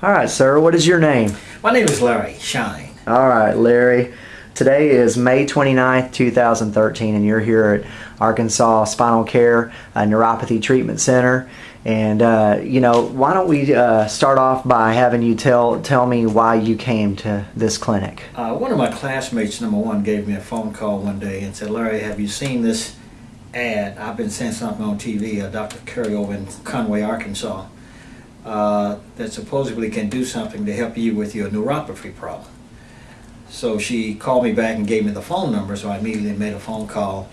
All right, sir. What is your name? My name is Larry Shine. All right, Larry. Today is May 29th, 2013, and you're here at Arkansas Spinal Care uh, Neuropathy Treatment Center. And uh, you know, why don't we uh, start off by having you tell tell me why you came to this clinic? Uh, one of my classmates, number one, gave me a phone call one day and said, "Larry, have you seen this ad? I've been seeing something on TV. Uh, Dr. Curry over in Conway, Arkansas, uh, that supposedly can do something to help you with your neuropathy problem." So she called me back and gave me the phone number, so I immediately made a phone call.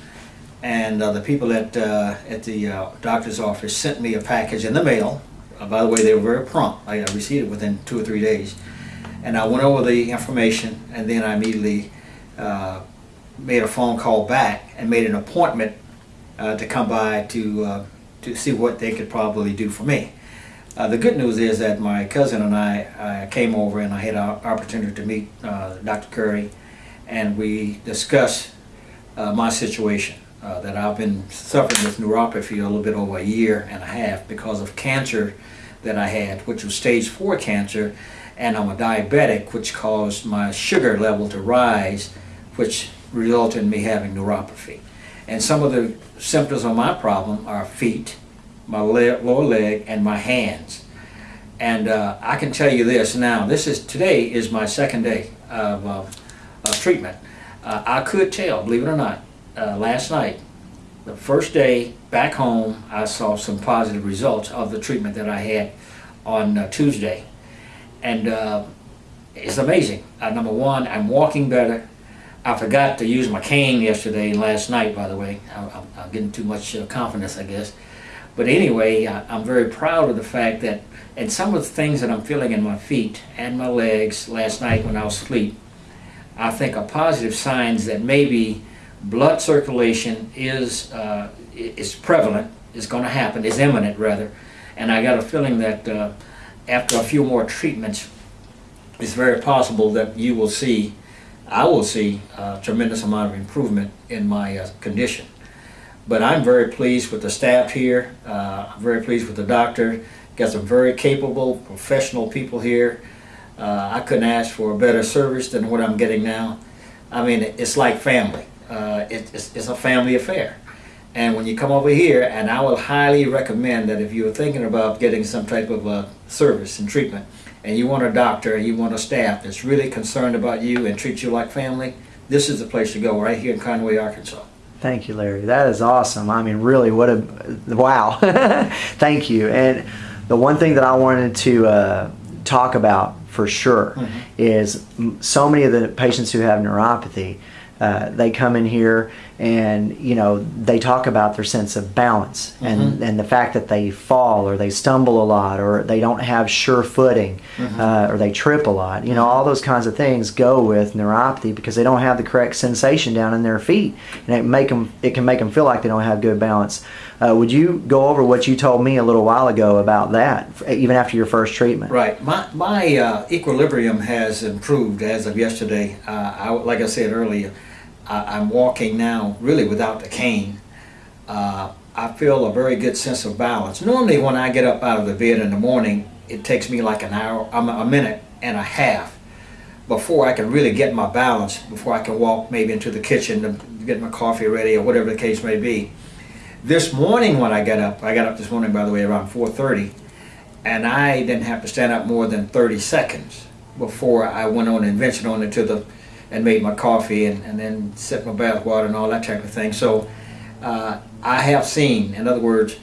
And uh, the people at, uh, at the uh, doctor's office sent me a package in the mail. Uh, by the way, they were very prompt. I received it within two or three days. And I went over the information, and then I immediately made a phone call back and made an appointment to come by to, to see what they could probably do for me. Uh, the good news is that my cousin and I uh, came over and I had an opportunity to meet uh, Dr. Curry and we discussed uh, my situation. Uh, that I've been suffering with neuropathy a little bit over a year and a half because of cancer that I had, which was stage 4 cancer, and I'm a diabetic, which caused my sugar level to rise, which resulted in me having neuropathy. And some of the symptoms of my problem are feet, my leg, lower leg, and my hands. And uh, I can tell you this now, this is today is my second day of, uh, of treatment. Uh, I could tell, believe it or not, uh, last night, the first day back home, I saw some positive results of the treatment that I had on uh, Tuesday. And uh, it's amazing. number one, I'm walking better. I forgot to use my cane yesterday and last night, by the way. I, am getting too much confidence, I guess. But anyway, I, I'm very proud of the fact that, and some of the things that I'm feeling in my feet and my legs last night when I was asleep, I think are positive signs that maybe blood circulation is uh, is prevalent, is going to happen, is imminent rather, and I got a feeling that uh, after a few more treatments, it's very possible that you will see, I will see a tremendous amount of improvement in my uh, condition. But I'm very pleased with the staff here. Uh, I'm very pleased with the doctor. Got some very capable, professional people here. Uh, I couldn't ask for a better service than what I'm getting now. I mean, it's like family. Uh, it, it's, it's a family affair. And when you come over here, and I will highly recommend that if you're thinking about getting some type of a service and treatment, and you want a doctor and you want a staff that's really concerned about you and treat you like family, this is the place to go right here in Conway, Arkansas. Thank you, Larry. That is awesome. I mean, really, what a wow. Thank you. And the one thing that I wanted to uh, talk about for sure mm-hmm. is so many of the patients who have neuropathy uh, they come in here and you know they talk about their sense of balance mm-hmm. and and the fact that they fall or they stumble a lot or they don't have sure footing mm-hmm. uh, or they trip a lot. You know all those kinds of things go with neuropathy because they don't have the correct sensation down in their feet. And it make them it can make them feel like they don't have good balance. Uh, would you go over what you told me a little while ago about that even after your first treatment? Right. My my uh, equilibrium has improved as of yesterday. Uh, I, like I said earlier I, am walking now really without the cane. Uh, I feel a very good sense of balance. Normally when I get up out of the bed in the morning, it takes me like an hour, a minute and a half before I can really get my balance, before I can walk maybe into the kitchen to get my coffee ready or whatever the case may be. This morning when I got up, I got up this morning by the way around 4.30, and I didn't have to stand up more than 30 seconds before I went on and ventured on into the and made my coffee and, and then set my bath water and all that type of thing. So uh, I have seen, in other words,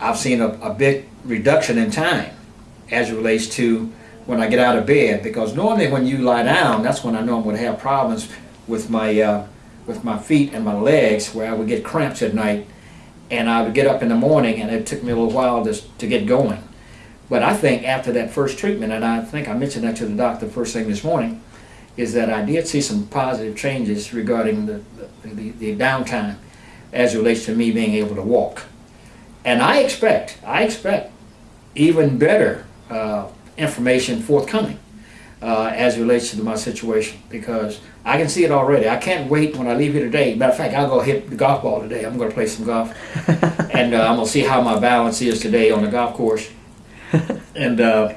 I've seen a, a big reduction in time as it relates to when I get out of bed because normally when you lie down, that's when I know I'm going to have problems with my uh, with my feet and my legs where I would get cramps at night and I would get up in the morning and it took me a little while to, to get going. But I think after that first treatment, and I think I mentioned that to the doctor first thing this morning, is that I did see some positive changes regarding the, the, the downtime as it relates to me being able to walk. And I expect, I expect even better uh, information forthcoming uh, as it relates to my situation because I can see it already. I can't wait when I leave here today. Matter of fact, I'll go hit the golf ball today. I'm going to play some golf. and uh, I'm going to see how my balance is today on the golf course. and uh,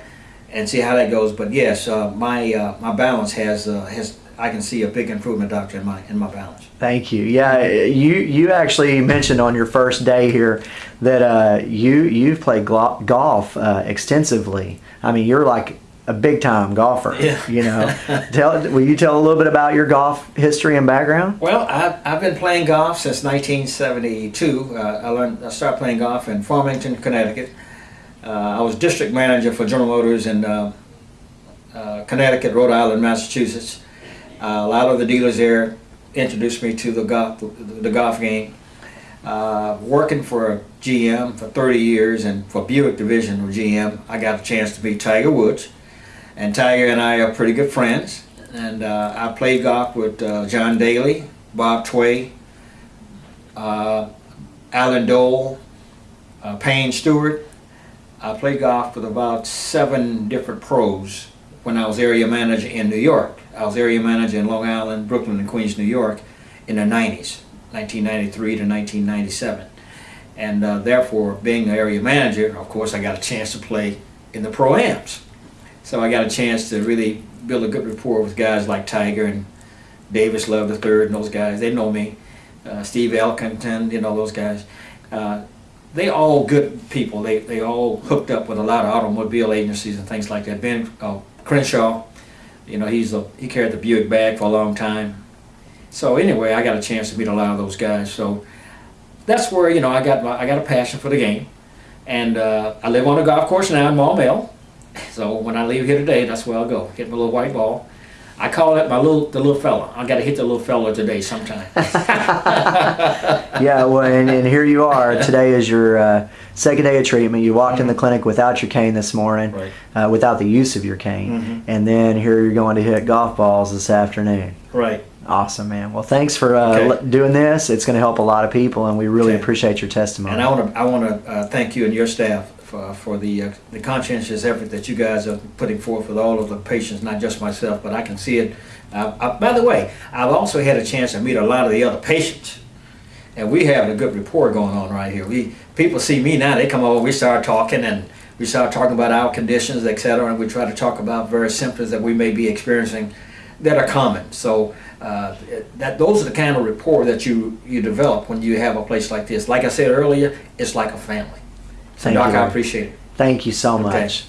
and see how that goes. But yes, uh, my uh, my balance has uh, has I can see a big improvement, doctor, in my in my balance. Thank you. Yeah, you you actually mentioned on your first day here that uh, you you've played glo- golf uh, extensively. I mean, you're like a big time golfer. Yeah. You know, tell will you tell a little bit about your golf history and background? Well, I've, I've been playing golf since 1972. Uh, I learned I started playing golf in Farmington, Connecticut. Uh, I was district manager for General Motors in uh, uh, Connecticut, Rhode Island, Massachusetts. A lot of the dealers there introduced me to the golf, the, golf game. Uh, working for GM for 30 years and for Buick division of GM, I got a chance to meet Tiger Woods. And Tiger and I are pretty good friends. And uh, I played golf with uh, John Daly, Bob Tway, Allen Doyle, Payne Stewart. I played golf with about seven different pros when I was area manager in New York. I was area manager in Long Island, Brooklyn, and Queens, New York in the 90s, 1993 to 1997. And uh, therefore, being the area manager, of course, I got a chance to play in the pro-ams. So I got a chance to really build a good rapport with guys like Tiger and Davis Love III and those guys. They know me. Uh, Steve Elkington, you know those guys. Uh, they all good people. They they all hooked up with a lot of automobile agencies and things like that. Ben uh, Crenshaw, you know he's a, he carried the Buick bag for a long time. So anyway, I got a chance to meet a lot of those guys. So that's where you know I got my, I got a passion for the game, and uh, I live on a golf course now in Maumelle. So when I leave here today, that's where I'll go. Get my little white ball. I call it my little the little fella. I got to hit the little fella today sometime. yeah, well, and, and here you are. Today is your uh, second day of treatment. You walked in the clinic without your cane this morning, Right. uh, without the use of your cane, Mhm. and then here you're going to hit golf balls this afternoon. right. Awesome, man. Well, thanks for uh, Okay. doing this. It's going to help a lot of people, and we really Okay. appreciate your testimony. And I want to I want to uh, thank you and your staff for, for the uh, the conscientious effort that you guys are putting forth with all of the patients, not just myself, but I can see it. Uh, uh, by the way, I've also had a chance to meet a lot of the other patients, and we have a good rapport going on right here. We people see me now, they come over, we start talking, and we start talking about our conditions, etc., and we try to talk about various symptoms that we may be experiencing that are common. So uh, that those are the kind of rapport that you you develop when you have a place like this. Like I said earlier, it's like a family. Thank Doc, you, I appreciate it. Thank you so Okay. much.